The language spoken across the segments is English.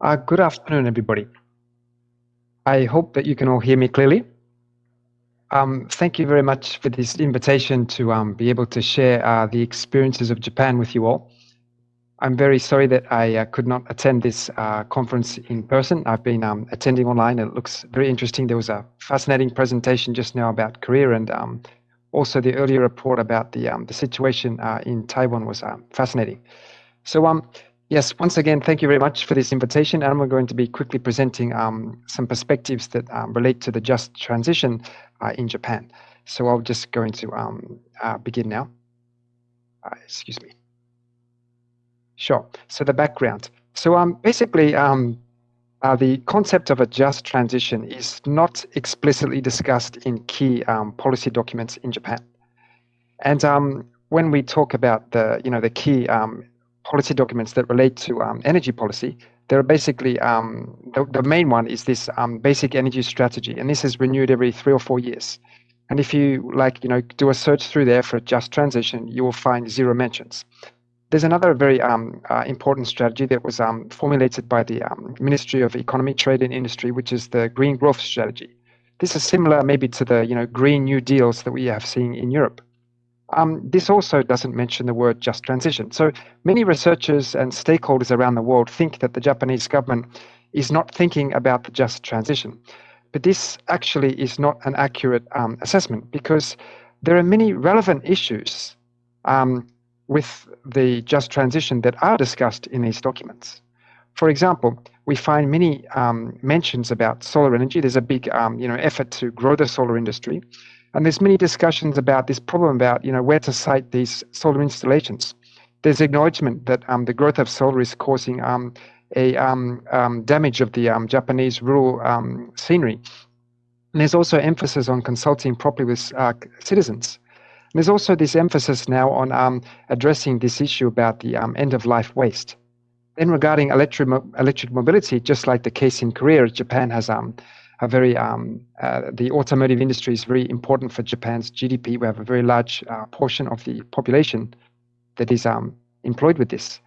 Uh, good afternoon, everybody. I hope that you can all hear me clearly. Um, thank you very much for this invitation to um, be able to share uh, the experiences of Japan with you all. I'm very sorry that I uh, could not attend this uh, conference in person. I've been um, attending online. And it looks very interesting. There was a fascinating presentation just now about Korea and um, also the earlier report about the, um, the situation uh, in Taiwan was uh, fascinating. So um, Yes, once again, thank you very much for this invitation. And we're going to be quickly presenting um, some perspectives that um, relate to the just transition uh, in Japan. So I'll just going to um, uh, begin now. Uh, excuse me. Sure. So the background. So um, basically, um, uh, the concept of a just transition is not explicitly discussed in key um, policy documents in Japan. And um, when we talk about the, you know, the key um, policy documents that relate to um, energy policy, there are basically um, the, the, main one is this um, basic energy strategy, and this is renewed every three or four years. And if you like, you know, do a search through there for a just transition, you will find zero mentions. There's another very um, uh, important strategy that was um, formulated by the um, Ministry of Economy, Trade and Industry, which is the Green Growth Strategy. This is similar maybe to the you know Green New Deals that we have seen in Europe. Um, this also doesn't mention the word just transition. So many researchers and stakeholders around the world think that the Japanese government is not thinking about the just transition. But this actually is not an accurate um, assessment because there are many relevant issues um, with the just transition that are discussed in these documents. For example, we find many um, mentions about solar energy. There's a big um, you know, effort to grow the solar industry. And there's many discussions about this problem about you know where to site these solar installations. There's acknowledgement that um, the growth of solar is causing um, a um, um damage of the um, Japanese rural um, scenery. And there's also emphasis on consulting properly with uh, citizens. And there's also this emphasis now on addressing this issue about the end-of-life waste. Then regarding electric, mo electric mobility, just like the case in Korea, Japan has um, a very um, uh, the automotive industry is very important for Japan's GDP. We have a very large uh, portion of the population that is um, employed with this,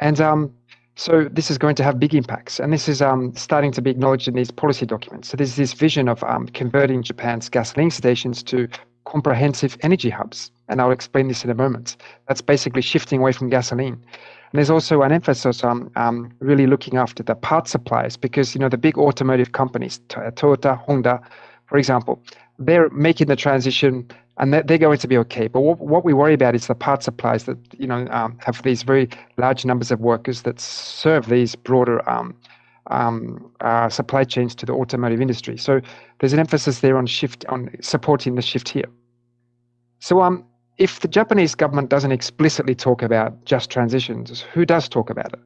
and um, so this is going to have big impacts. And this is um, starting to be acknowledged in these policy documents. So there's this vision of um, converting Japan's gasoline stations to comprehensive energy hubs, and I'll explain this in a moment. That's basically shifting away from gasoline and there's also an emphasis on um, really looking after the part suppliers because you know the big automotive companies, Toyota, Honda, for example, they're making the transition and they're, going to be okay. But what, what we worry about is the part suppliers that you know um, have these very large numbers of workers that serve these broader um, um, uh, supply chains to the automotive industry. So there's an emphasis there on shift on supporting the shift here. So um, if the Japanese government doesn't explicitly talk about just transitions, who does talk about it?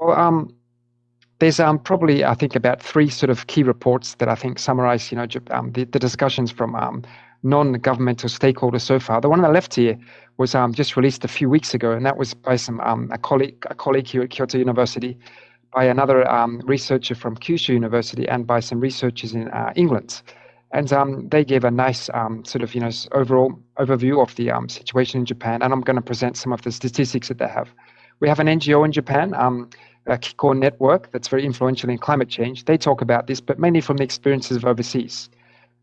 Well, um, there's um, probably I think about three sort of key reports that I think summarize, you know, um, the, the discussions from um, non-governmental stakeholders so far. The one on the left here was um, just released a few weeks ago, and that was by some um, a colleague a colleague here at Kyoto University, by another researcher from Kyushu University, and by some researchers in uh, England and um, they gave a nice um, sort of you know overall overview of the um, situation in Japan. And I'm going to present some of the statistics that they have. We have an NGO in Japan, um, a Kiko network that's very influential in climate change. They talk about this, but mainly from the experiences of overseas.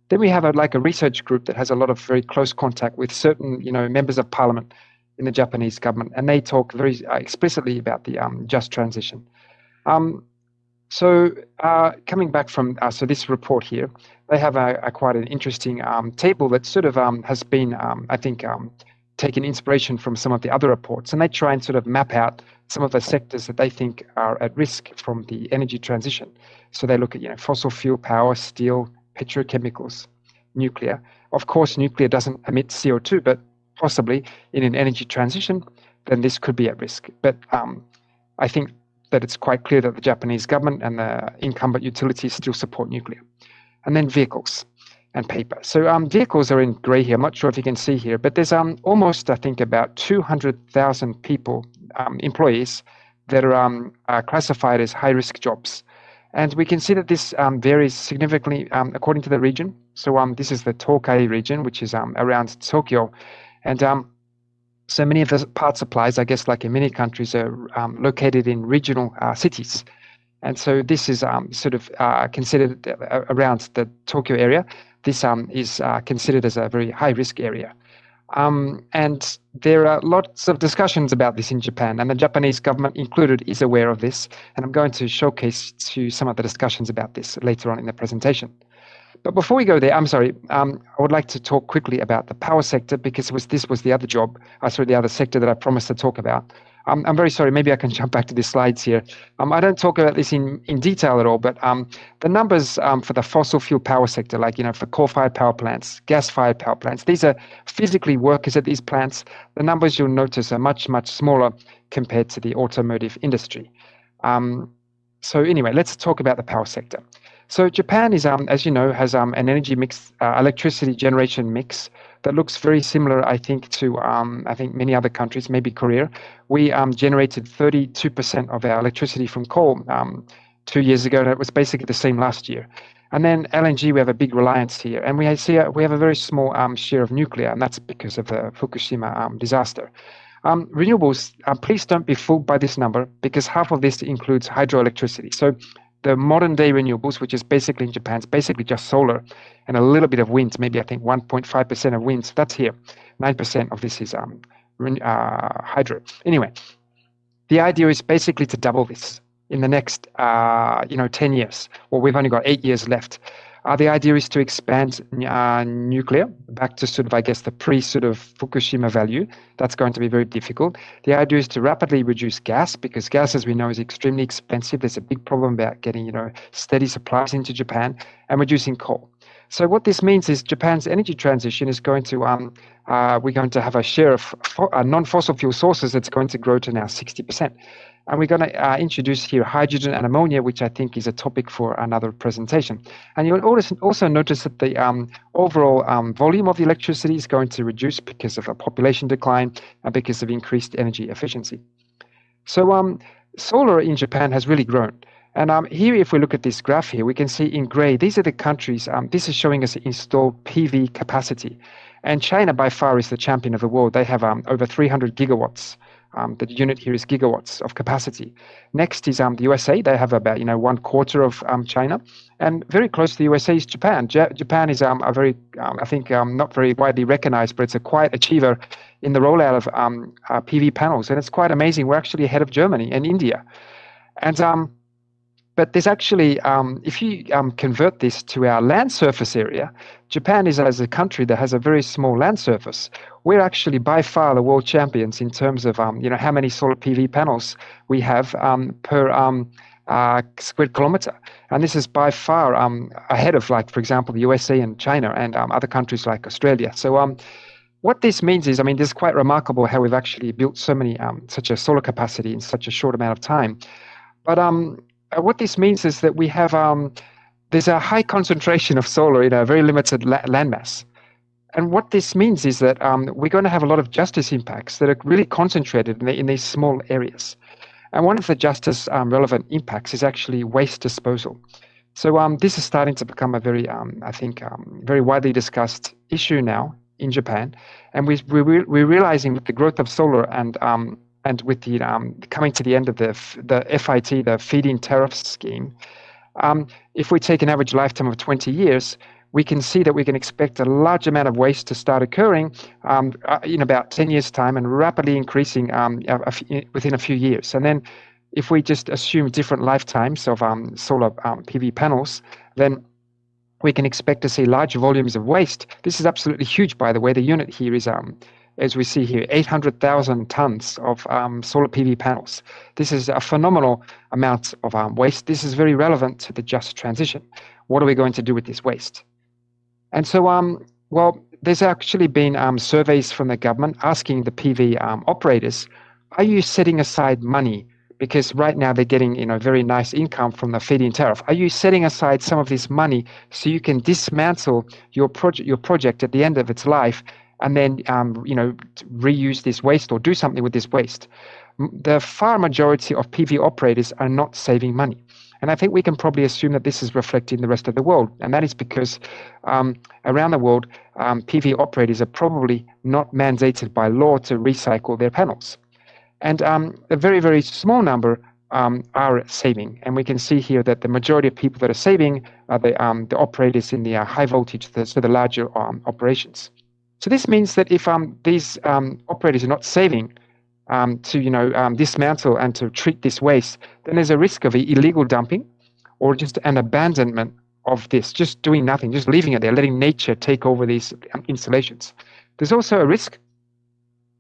Then we have a, like a research group that has a lot of very close contact with certain you know members of parliament in the Japanese government, and they talk very uh, explicitly about the um, just transition. Um, so uh, coming back from uh, so this report here, they have a, a quite an interesting um, table that sort of um, has been, um, I think, um, taken inspiration from some of the other reports, and they try and sort of map out some of the sectors that they think are at risk from the energy transition. So they look at you know fossil fuel power, steel, petrochemicals, nuclear. Of course, nuclear doesn't emit CO2, but possibly in an energy transition, then this could be at risk. But um, I think that it's quite clear that the Japanese government and the incumbent utilities still support nuclear. And then vehicles and paper. So um, vehicles are in gray here. I'm not sure if you can see here, but there's um, almost, I think, about 200,000 people, um, employees, that are, um, are classified as high-risk jobs. And we can see that this um, varies significantly um, according to the region. So this is the Tokai region, which is around Tokyo. And so many of the part supplies, I guess, like in many countries, are um, located in regional uh, cities. And so this is um, sort of uh, considered uh, around the Tokyo area. This um, is uh, considered as a very high risk area. Um, and there are lots of discussions about this in Japan, and the Japanese government included is aware of this. And I'm going to showcase to some of the discussions about this later on in the presentation. But before we go there, I'm sorry, um, I would like to talk quickly about the power sector because was, this was the other job, uh, sorry, the other sector that I promised to talk about. Um, I'm very sorry, maybe I can jump back to the slides here. Um, I don't talk about this in, in detail at all, but um, the numbers um, for the fossil fuel power sector, like, you know, for coal-fired power plants, gas-fired power plants, these are physically workers at these plants. The numbers you'll notice are much, much smaller compared to the automotive industry. Um, so anyway, let's talk about the power sector. So Japan is, um, as you know, has um, an energy mix, uh, electricity generation mix that looks very similar, I think, to um, I think many other countries, maybe Korea. We um, generated 32% of our electricity from coal um, two years ago, and it was basically the same last year. And then LNG, we have a big reliance here, and we see a, we have a very small um, share of nuclear, and that's because of the Fukushima disaster. Um, renewables, uh, please don't be fooled by this number because half of this includes hydroelectricity. So the modern day renewables, which is basically in Japan, it's basically just solar and a little bit of wind, maybe I think 1.5% of wind. That's here. 9% of this is um, uh, hydro. Anyway, the idea is basically to double this in the next, uh, you know, 10 years. Well, we've only got eight years left. Uh, the idea is to expand uh, nuclear back to sort of, I guess, the pre sort of Fukushima value. That's going to be very difficult. The idea is to rapidly reduce gas because gas, as we know, is extremely expensive. There's a big problem about getting, you know, steady supplies into Japan and reducing coal. So what this means is Japan's energy transition is going to, um, uh, we're going to have a share of uh, non-fossil fuel sources that's going to grow to now 60%. And we're going to uh, introduce here hydrogen and ammonia, which I think is a topic for another presentation. And you'll also, also notice that the um, overall um, volume of electricity is going to reduce because of a population decline and because of increased energy efficiency. So um, solar in Japan has really grown. And um, here, if we look at this graph here, we can see in gray, these are the countries, um, this is showing us installed PV capacity. And China by far is the champion of the world. They have um, over 300 gigawatts um, the unit here is gigawatts of capacity. Next is um, the USA. They have about you know one quarter of um, China, and very close to the USA is Japan. Japan is um, a very um, I think um, not very widely recognized, but it's a quiet achiever in the rollout of um, uh, PV panels, and it's quite amazing. We're actually ahead of Germany and India, and um, but there's actually, um, if you um, convert this to our land surface area, Japan is as a country that has a very small land surface. We're actually by far the world champions in terms of, um, you know, how many solar PV panels we have um, per um, uh, square kilometer. And this is by far um, ahead of, like, for example, the USA and China and other countries like Australia. So what this means is, I mean, this is quite remarkable how we've actually built so many, such a solar capacity in such a short amount of time. But um, what this means is that we have um, there's a high concentration of solar in a very limited la landmass. And what this means is that um, we're going to have a lot of justice impacts that are really concentrated in, the, in these small areas. And one of the justice um, relevant impacts is actually waste disposal. So um, this is starting to become a very, um, I think, um, very widely discussed issue now in Japan. And we, we, we're realizing with the growth of solar and um, and with the um, coming to the end of the the FIT, the feed-in tariff scheme, um, if we take an average lifetime of 20 years, we can see that we can expect a large amount of waste to start occurring um, uh, in about 10 years' time and rapidly increasing um, within a few years. And then if we just assume different lifetimes of um, solar um, PV panels, then we can expect to see large volumes of waste. This is absolutely huge, by the way. The unit here is um, as we see here, 800,000 tons of um, solar PV panels. This is a phenomenal amount of um, waste. This is very relevant to the just transition. What are we going to do with this waste? And so, um, well, there's actually been um, surveys from the government asking the PV um, operators, are you setting aside money? Because right now they're getting you know very nice income from the feed-in tariff. Are you setting aside some of this money so you can dismantle your project your project at the end of its life and then um, you know reuse this waste or do something with this waste. The far majority of PV operators are not saving money. And I think we can probably assume that this is reflected in the rest of the world. And that is because um, around the world, um, PV operators are probably not mandated by law to recycle their panels. And um, a very, very small number um, are saving. And we can see here that the majority of people that are saving are the, um, the operators in the uh, high voltage, the, so the larger um, operations. So this means that if um, these um, operators are not saving um, to you know dismantle and to treat this waste, then there's a risk of illegal dumping or just an abandonment of this, just doing nothing, just leaving it there, letting nature take over these installations. There's also a risk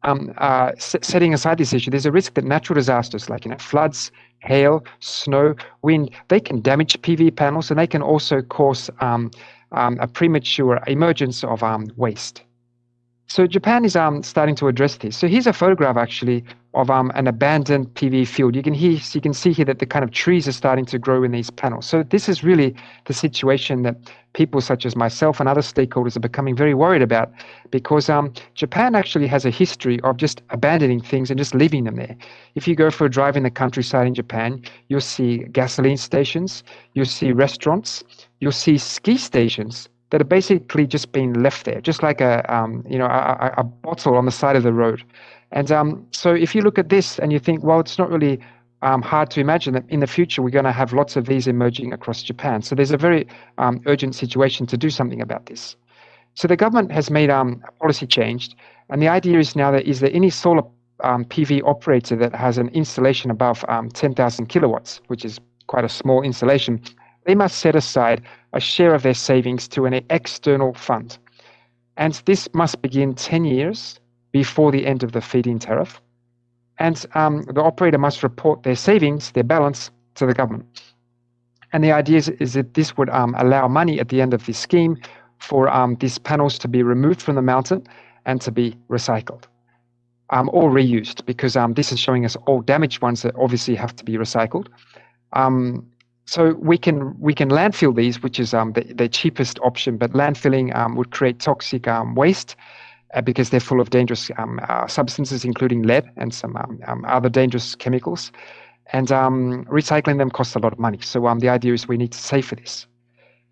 um, uh, setting aside this issue, there's a risk that natural disasters like you know floods, hail, snow, wind, they can damage PV panels and they can also cause um, um, a premature emergence of um, waste. So Japan is um, starting to address this. So here's a photograph actually of um, an abandoned PV field. You can hear, you can see here that the kind of trees are starting to grow in these panels. So this is really the situation that people such as myself and other stakeholders are becoming very worried about, because um, Japan actually has a history of just abandoning things and just leaving them there. If you go for a drive in the countryside in Japan, you'll see gasoline stations, you'll see restaurants, you'll see ski stations that are basically just being left there, just like a um, you know a, a, bottle on the side of the road. And um, so if you look at this and you think, well, it's not really um, hard to imagine that in the future we're going to have lots of these emerging across Japan. So there's a very um, urgent situation to do something about this. So the government has made um, a policy change, and the idea is now that is there any solar um, PV operator that has an installation above 10,000 kilowatts, which is quite a small installation, they must set aside a share of their savings to an external fund. And this must begin 10 years before the end of the feed-in tariff. And um, the operator must report their savings, their balance, to the government. And the idea is, is that this would um, allow money at the end of this scheme for um, these panels to be removed from the mountain and to be recycled um, or reused, because um, this is showing us all damaged ones that obviously have to be recycled. Um, so we can we can landfill these, which is um, the, the cheapest option, but landfilling um, would create toxic um, waste uh, because they're full of dangerous um, uh, substances, including lead and some um, um, other dangerous chemicals. And recycling them costs a lot of money. So the idea is we need to save for this.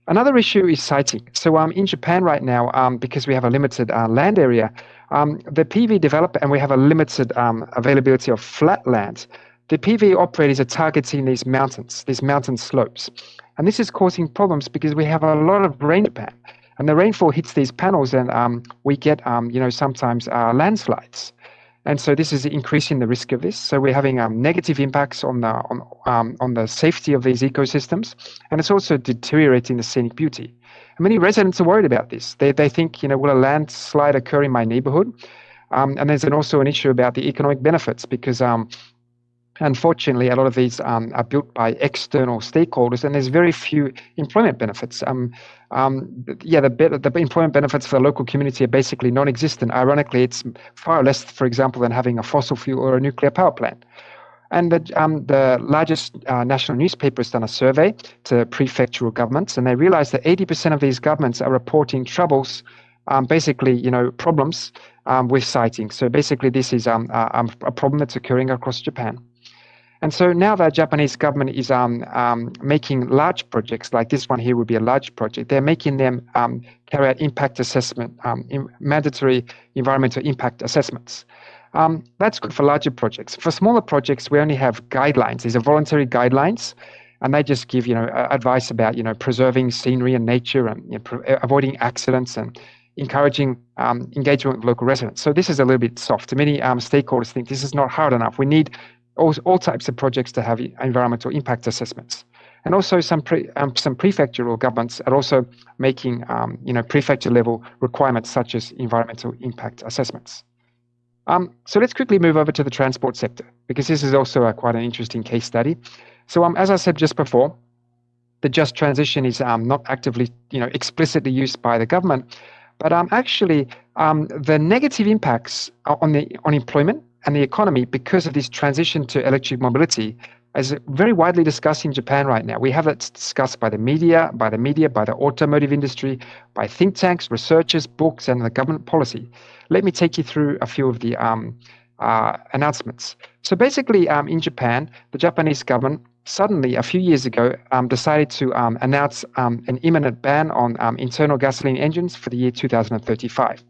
Another issue is siting. So in Japan right now, because we have a limited uh, land area, the PV developer and we have a limited availability of flat land the PV operators are targeting these mountains, these mountain slopes. And this is causing problems because we have a lot of rain in Japan. And the rainfall hits these panels and um, we get, um, you know, sometimes uh, landslides. And so this is increasing the risk of this. So we're having um, negative impacts on the on, um, on the safety of these ecosystems, and it's also deteriorating the scenic beauty. And many residents are worried about this. They they think, you know, will a landslide occur in my neighborhood? Um, and there's an, also an issue about the economic benefits because um, Unfortunately, a lot of these um, are built by external stakeholders, and there's very few employment benefits. Um, um, yeah, the, the employment benefits for the local community are basically non-existent. Ironically, it's far less, for example, than having a fossil fuel or a nuclear power plant. And the, um, the largest uh, national newspaper has done a survey to prefectural governments, and they realized that 80% of these governments are reporting troubles, um, basically, you know, problems um, with siting. So basically, this is a, a problem that's occurring across Japan. And so now the Japanese government is um, um, making large projects, like this one here would be a large project. They're making them um, carry out impact assessment, um, in mandatory environmental impact assessments. Um, that's good for larger projects. For smaller projects, we only have guidelines. These are voluntary guidelines, and they just give you know advice about you know preserving scenery and nature and you know, avoiding accidents and encouraging um, engagement with local residents. So this is a little bit soft. Many um, stakeholders think this is not hard enough. We need all, all types of projects to have environmental impact assessments. And also some pre, um, some prefectural governments are also making um, you know prefecture level requirements such as environmental impact assessments. Um, so let's quickly move over to the transport sector because this is also a, quite an interesting case study. So um, as I said just before, the just transition is um, not actively you know explicitly used by the government, but um, actually the negative impacts on the on employment and the economy because of this transition to electric mobility is very widely discussed in Japan right now. We have it discussed by the media, by the media, by the automotive industry, by think tanks, researchers, books, and the government policy. Let me take you through a few of the um, uh, announcements. So basically, um, in Japan, the Japanese government suddenly, a few years ago, um, decided to um, announce um, an imminent ban on um, internal gasoline engines for the year 2035.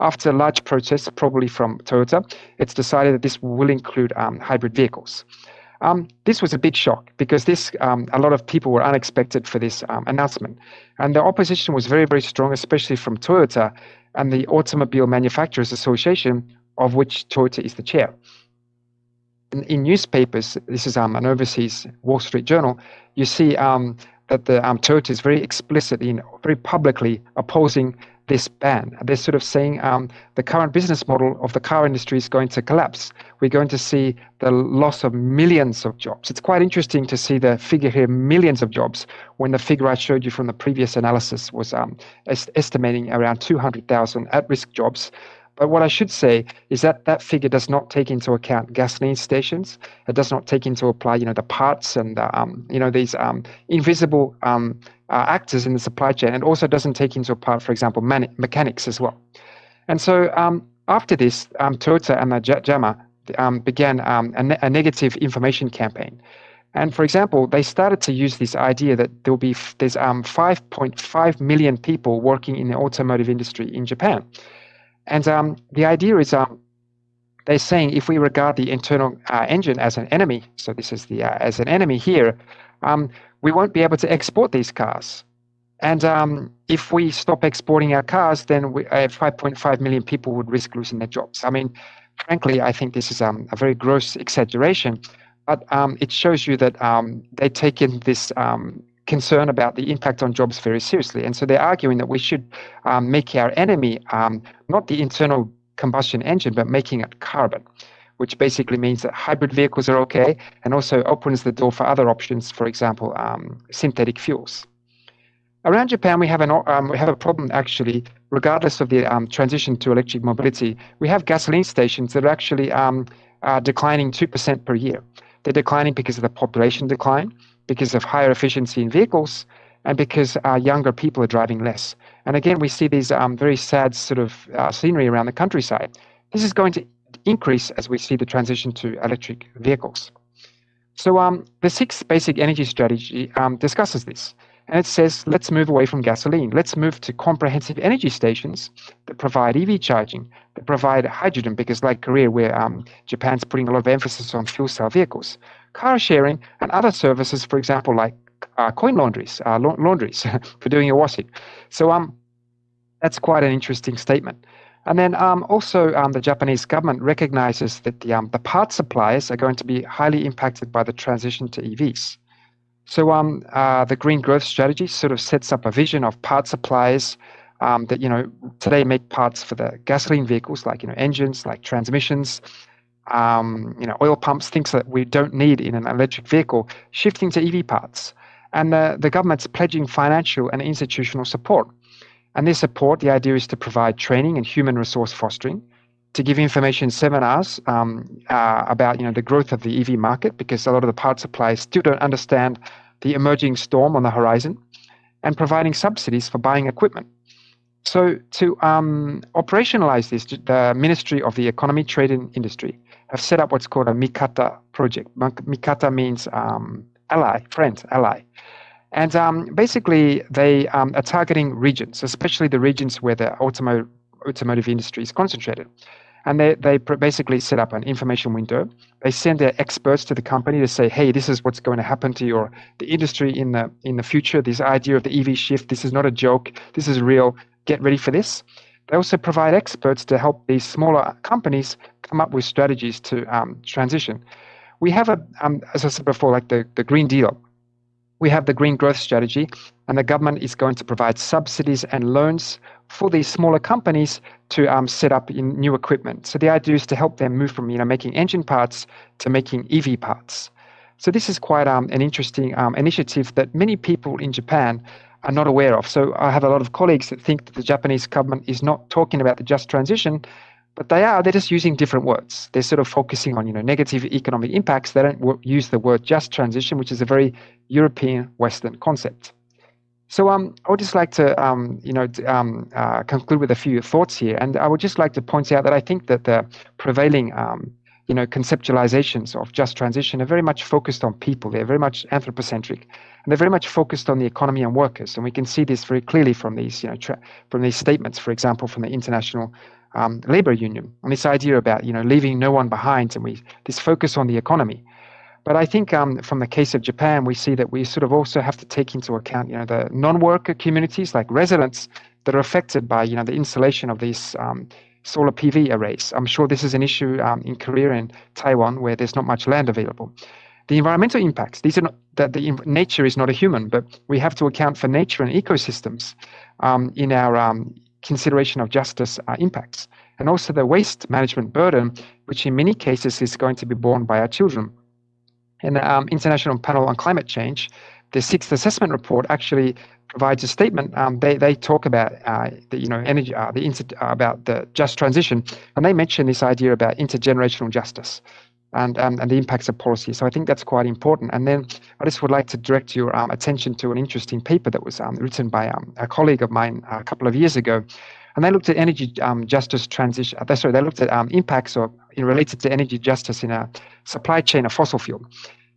After large protests, probably from Toyota, it's decided that this will include um, hybrid vehicles. Um, this was a big shock because this um, a lot of people were unexpected for this um, announcement, and the opposition was very very strong, especially from Toyota and the Automobile Manufacturers Association, of which Toyota is the chair. In, in newspapers, this is um, an overseas Wall Street Journal, you see um, that the Toyota is very explicit in very publicly opposing this ban. They're sort of saying um, the current business model of the car industry is going to collapse. We're going to see the loss of millions of jobs. It's quite interesting to see the figure here, millions of jobs, when the figure I showed you from the previous analysis was um, est estimating around 200,000 at-risk jobs. But what I should say is that that figure does not take into account gasoline stations. It does not take into apply, you know, the parts and the, um, you know these um, invisible um, uh, actors in the supply chain, and also doesn't take into account, for example, mechanics as well. And so um, after this, um, Toyota and the JAMA um, began a, ne a negative information campaign. And for example, they started to use this idea that there will be there's 5.5 million people working in the automotive industry in Japan. And um, the idea is um, they're saying if we regard the internal uh, engine as an enemy, so this is the uh, as an enemy here, um, we won't be able to export these cars. And um, if we stop exporting our cars, then we, uh, 5.5 million people would risk losing their jobs. I mean, frankly, I think this is um, a very gross exaggeration, but um, it shows you that um, they've taken this um, concern about the impact on jobs very seriously. And so they're arguing that we should um, make our enemy um, not the internal combustion engine, but making it carbon, which basically means that hybrid vehicles are okay and also opens the door for other options, for example, um, synthetic fuels. Around Japan, we have, an, um, we have a problem actually, regardless of the um, transition to electric mobility. We have gasoline stations that are actually um, declining 2% per year. They're declining because of the population decline because of higher efficiency in vehicles and because uh, younger people are driving less. And again, we see these um, very sad sort of uh, scenery around the countryside. This is going to increase as we see the transition to electric vehicles. So um, the sixth basic energy strategy um, discusses this. And it says, let's move away from gasoline. Let's move to comprehensive energy stations that provide EV charging, that provide hydrogen, because like Korea, where um, Japan's putting a lot of emphasis on fuel cell vehicles, car sharing, and other services, for example, like uh, coin laundries, uh, la laundries for doing your washing. So um, that's quite an interesting statement. And then um, also um, the Japanese government recognizes that the, um, the part suppliers are going to be highly impacted by the transition to EVs. So um, uh, the green growth strategy sort of sets up a vision of part suppliers um, that you know today make parts for the gasoline vehicles, like you know engines, like transmissions, um, you know oil pumps, things that we don't need in an electric vehicle, shifting to EV parts. And the, the government's pledging financial and institutional support. And this support, the idea is to provide training and human resource fostering, to give information seminars um, uh, about you know the growth of the EV market because a lot of the parts suppliers still don't understand the emerging storm on the horizon, and providing subsidies for buying equipment. So to um, operationalize this, the Ministry of the Economy, Trade and Industry have set up what's called a Mikata project. Mikata means um, ally, friend, ally. And um, basically, they um, are targeting regions, especially the regions where the automotive, automotive industry is concentrated and they, they basically set up an information window. They send their experts to the company to say, hey, this is what's going to happen to your the industry in the in the future. This idea of the EV shift, this is not a joke. This is real. Get ready for this. They also provide experts to help these smaller companies come up with strategies to um, transition. We have a, um, as I said before, like the, the Green Deal. We have the Green Growth Strategy, and the government is going to provide subsidies and loans for these smaller companies to um, set up in new equipment. So the idea is to help them move from you know making engine parts to making EV parts. So this is quite um, an interesting um, initiative that many people in Japan are not aware of. So I have a lot of colleagues that think that the Japanese government is not talking about the just transition, but they are. They're just using different words. They're sort of focusing on you know negative economic impacts. They don't use the word just transition, which is a very European Western concept. So um, I would just like to um, you know um, uh, conclude with a few thoughts here, and I would just like to point out that I think that the prevailing um, you know conceptualizations of just transition are very much focused on people. They're very much anthropocentric, and they're very much focused on the economy and workers. And we can see this very clearly from these you know from these statements, for example, from the International um, Labor Union, and this idea about you know leaving no one behind, and we this focus on the economy. But I think um, from the case of Japan, we see that we sort of also have to take into account, you know, the non-worker communities like residents that are affected by, you know, the installation of these um, solar PV arrays. I'm sure this is an issue um, in Korea and Taiwan where there's not much land available. The environmental impacts, these are not, that the nature is not a human, but we have to account for nature and ecosystems um, in our um, consideration of justice uh, impacts. And also the waste management burden, which in many cases is going to be borne by our children. And the um, International Panel on Climate Change, the sixth assessment report actually provides a statement. Um, they they talk about uh, the you know energy uh, the inter- about the just transition, and they mention this idea about intergenerational justice. And, um, and the impacts of policy. So I think that's quite important. And then I just would like to direct your um, attention to an interesting paper that was um, written by um, a colleague of mine a couple of years ago. And they looked at energy um, justice transition. Uh, sorry, they looked at impacts of, related to energy justice in a supply chain of fossil fuel.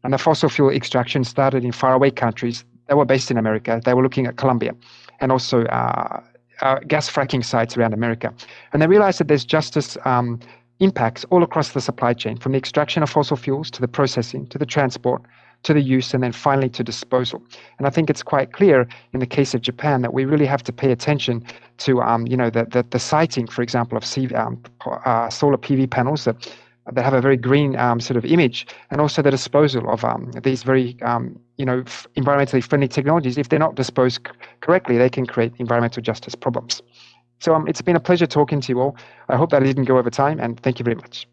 And the fossil fuel extraction started in faraway countries they were based in America. They were looking at Colombia and also uh, uh, gas fracking sites around America. And they realized that there's justice um, impacts all across the supply chain, from the extraction of fossil fuels to the processing to the transport to the use and then finally to disposal. And I think it's quite clear in the case of Japan that we really have to pay attention to, um, you know, the, the, the, siting, for example, of um, uh, solar PV panels that, that have a very green um, sort of image, and also the disposal of um, these very um, you know, environmentally friendly technologies, if they're not disposed c- correctly, they can create environmental justice problems. So um, it's been a pleasure talking to you all. I hope that I didn't go over time, and thank you very much.